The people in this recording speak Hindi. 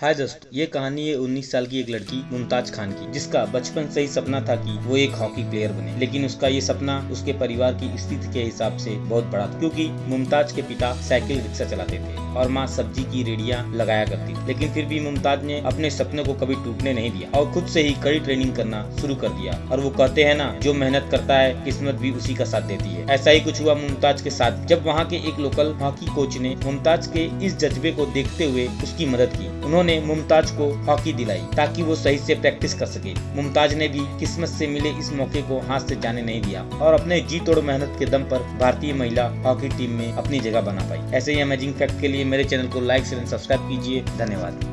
हाय दोस्त ये कहानी है 19 साल की एक लड़की, मुमताज़ खान की, जिसका बचपन से ही सपना था कि वो एक हॉकी प्लेयर बने। लेकिन उसका ये सपना उसके परिवार की स्थिति के हिसाब से बहुत बड़ा था, क्योंकि मुमताज़ के पिता साइकिल रिक्शा चलाते थे और माँ सब्ज़ी की रेडिया लगाया करती लेकिन फिर भी मुमताज़ ने अपने सपने को कभी टूटने नहीं दिया और खुद से ही कड़ी ट्रेनिंग करना शुरू कर दिया। और वो कहते हैं ना, जो मेहनत करता है, किस्मत भी उसी का साथ देती है। ऐसा ही कुछ हुआ मुमताज़ के साथ, जब वहाँ के एक लोकल हॉकी कोच ने मुमताज़ के इस जज्बे को देखते हुए उसकी मदद की। उन्होंने ने मुमताज़ को हॉकी दिलाई ताकि वो सही से प्रैक्टिस कर सके। मुमताज़ ने भी किस्मत से मिले इस मौके को हाथ से जाने नहीं दिया और अपने जी तोड़ मेहनत के दम पर भारतीय महिला हॉकी टीम में अपनी जगह बना पाई। ऐसे ही अमेजिंग फैक्ट के लिए मेरे चैनल को लाइक शेयर सब्सक्राइब कीजिए। धन्यवाद।